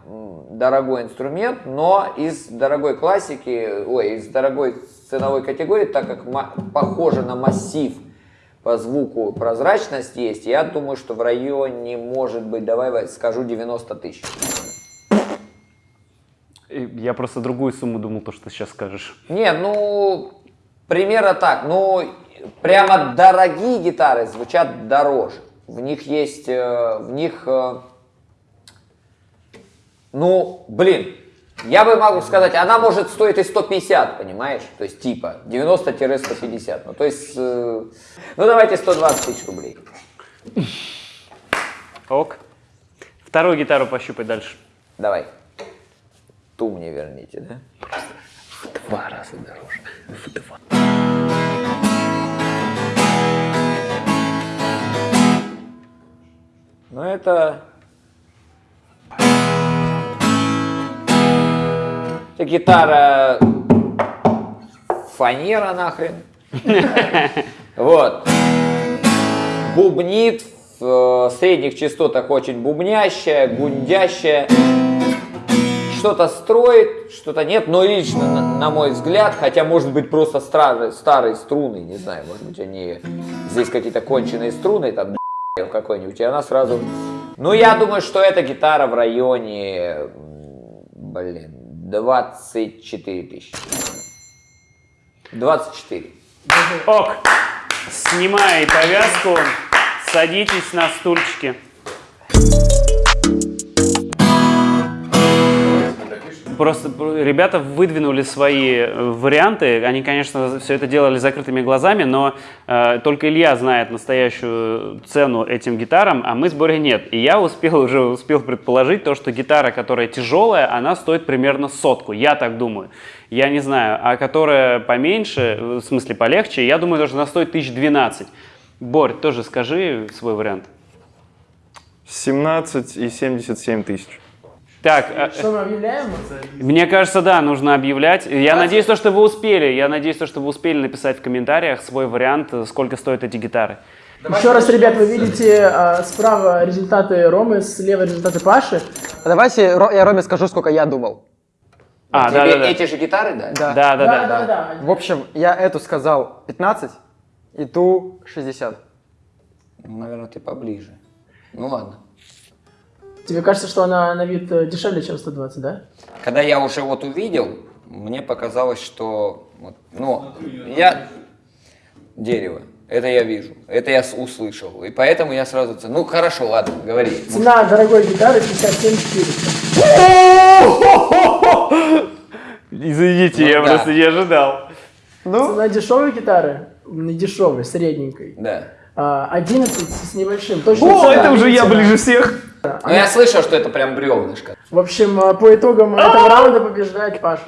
дорогой инструмент, но из дорогой классики, ой, из дорогой ценовой категории, так как похоже на массив по звуку прозрачность есть, я думаю, что в районе, может быть, давай скажу 90 тысяч. Я просто другую сумму думал, то, что ты сейчас скажешь. Не, ну, примерно так. Ну, прямо дорогие гитары звучат дороже. В них есть, э, в них, э, ну, блин, я бы могу сказать, она может стоить и 150, понимаешь? То есть типа 90-150. Ну, то есть, э, ну, давайте 120 тысяч рублей. Ок. Вторую гитару пощупай дальше. Давай. Ту мне верните, да? В два раза дороже. В два. Ну это... Это гитара фанера нахрен. Вот. Бубнит в э, средних частотах очень бубнящая, гундящая. Что-то строит, что-то нет, но лично, на, на мой взгляд, хотя может быть просто старые, старые струны, не знаю, может быть они здесь какие-то конченые струны, там какой-нибудь, и она сразу... Ну, я думаю, что эта гитара в районе, блин, 24 тысячи. 24. Ок. Снимай повязку. Садитесь на стульчики. Просто ребята выдвинули свои э, варианты. Они, конечно, все это делали закрытыми глазами, но э, только Илья знает настоящую цену этим гитарам, а мы с Борей нет. И я успел уже успел предположить то, что гитара, которая тяжелая, она стоит примерно сотку. Я так думаю. Я не знаю. А которая поменьше, в смысле полегче, я думаю, что она стоит 1012. Борь, тоже скажи свой вариант. 17 и 77 тысяч. Так, э, Что мы объявляем? Мне кажется, да, нужно объявлять. Я надеюсь, то, что вы успели. Я надеюсь, то, что вы успели написать в комментариях свой вариант, э, сколько стоят эти гитары. Еще раз, ребят, вы видите а, справа результаты Ромы, слева результаты Паши. Давайте Ро- я Роме скажу, сколько я думал. А, Тебе да, да, да. эти же гитары, да? Да. Да, да, да. да, да. В общем, я эту сказал 15 и ту 60. Ну, наверное, ты поближе. Ну ладно. Тебе кажется, что она на вид э, дешевле, чем 120, да? Когда я уже вот увидел, мне показалось, что, вот, ну, я дерево. Это я вижу, это я услышал. И поэтому я сразу... Ну, хорошо, ладно, говори. Цена дорогой гитары 57 400. Извините, я Ну да. просто не ожидал. Цена дешевой гитары, не дешевой, средненькой, Да. а, 11 с небольшим. Точно О, цена, это уже я ближе всех. Ну, я слышал, что это прям бревнышко. В общем, а, по итогам этого раунда побеждает Паша.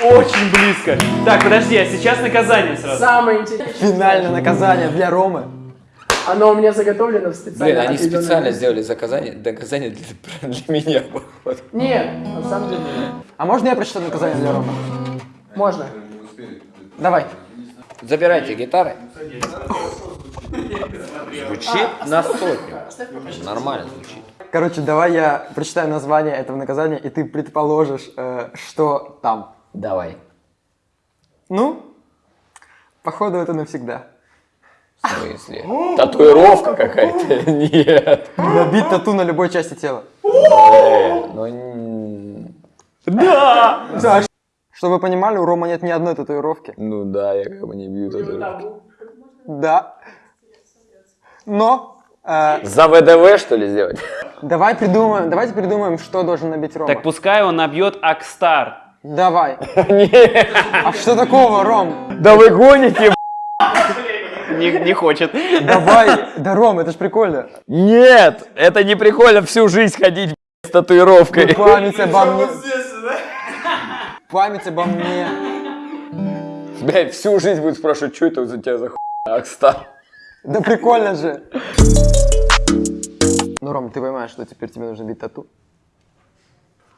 Очень близко. Так, подожди, а сейчас наказание сразу. Самое интересное. Финальное наказание для Ромы. Оно у меня заготовлено в специально. Блин, они специально сделали заказание, наказание для, для меня. походу. Нет, на самом деле нет. А можно я прочитаю наказание для Ромы? Можно. Давай. Забирайте гитары. Звучит на сотню. Нормально звучит. Короче, давай я прочитаю название этого наказания, и ты предположишь, э, что там. Давай. Ну, походу это навсегда. В смысле? Татуировка какая-то? Нет. Набить тату на любой части тела. Ну, Да! Да. Чтобы вы понимали, у Рома нет ни одной татуировки. ну да, я как бы не бью татуировки. Да. Но э, За ВДВ, что ли, сделать? давай придумаем, давайте придумаем, что должен набить Рома. Так пускай он набьет Акстар. Давай. Нет. А что такого, Ром? Да вы гоните, Не, не хочет. Давай. Да, Ром, это ж прикольно. Нет, это не прикольно всю жизнь ходить с татуировкой. Ну, Память обо мне. Память обо мне. Блядь, всю жизнь будут спрашивать, что это за тебя за хуйня, Акстар? Да прикольно же. Ну, Ром, ты понимаешь, что теперь тебе нужно бить тату?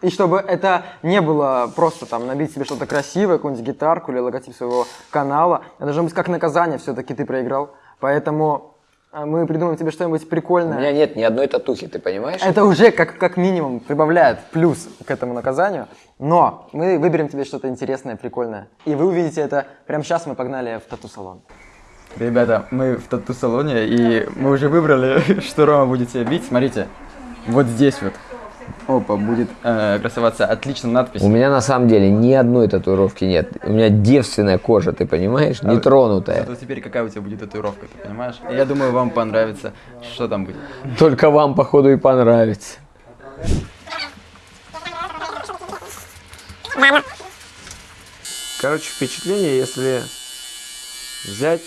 И чтобы это не было просто там набить себе что-то красивое, какую-нибудь гитарку или логотип своего канала, это должно быть как наказание, все-таки ты проиграл. Поэтому а, мы придумаем тебе что-нибудь У прикольное. меня нет ни одной татухи, ты понимаешь? Это уже как, как минимум прибавляет плюс к этому наказанию. Но мы выберем тебе что-то интересное, прикольное. И вы увидите это прямо сейчас мы погнали в тату-салон. Ребята, мы в тату-салоне, и мы уже выбрали, что Рома будет себе бить. Смотрите, вот здесь вот. Опа, будет э, красоваться отличная надпись. У меня на самом деле ни одной татуировки нет. У меня девственная кожа, ты понимаешь? А, Нетронутая. Зато теперь какая у тебя будет татуировка, ты понимаешь? Я думаю, вам понравится, что там будет. Только вам, походу, и понравится. Короче, впечатление, если взять,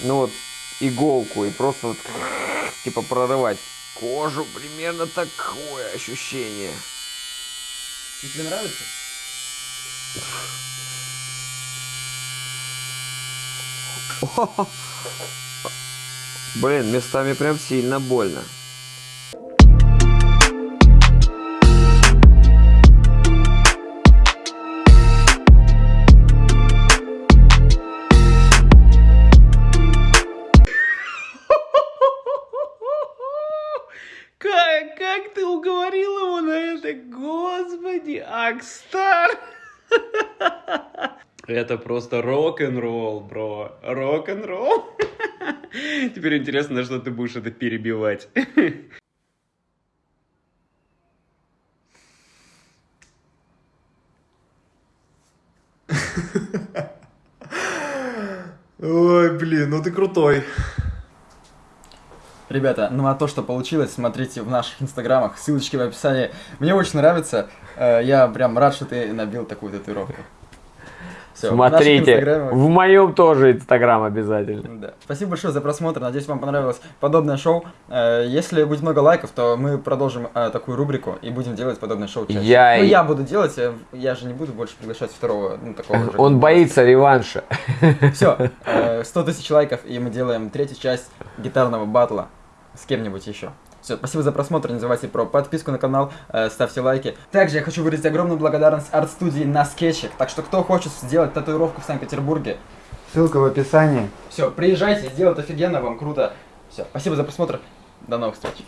ну вот, иголку и просто вот, типа прорывать кожу, примерно такое ощущение. Тебе нравится? Блин, местами прям сильно больно. Акстар! Это просто рок-н-ролл, бро. Рок-н-ролл. Теперь интересно, на что ты будешь это перебивать. Ой, блин, ну ты крутой. Ребята, ну а то, что получилось, смотрите в наших инстаграмах, ссылочки в описании. Мне очень нравится, э, я прям рад, что ты набил такую татуировку. В наших Смотрите, инстаграмах- в моем тоже инстаграм обязательно. Да. Спасибо большое за просмотр. Надеюсь, вам понравилось подобное шоу. Э, Если будет много лайков, то мы продолжим э, такую рубрику и будем делать подобное шоу чаще. Я Ну, я буду делать, я же не буду больше приглашать второго, ну, такого же. Он боится реванша. Все, 100 тысяч лайков, и мы делаем третью часть гитарного батла с кем-нибудь еще. Все, спасибо за просмотр, не забывайте про подписку на канал, э, ставьте лайки. Также я хочу выразить огромную благодарность арт-студии на скетчик, так что кто хочет сделать татуировку в Санкт-Петербурге, Ссылка в описании. все, приезжайте, сделают офигенно, вам круто. Все, спасибо за просмотр, до новых встреч.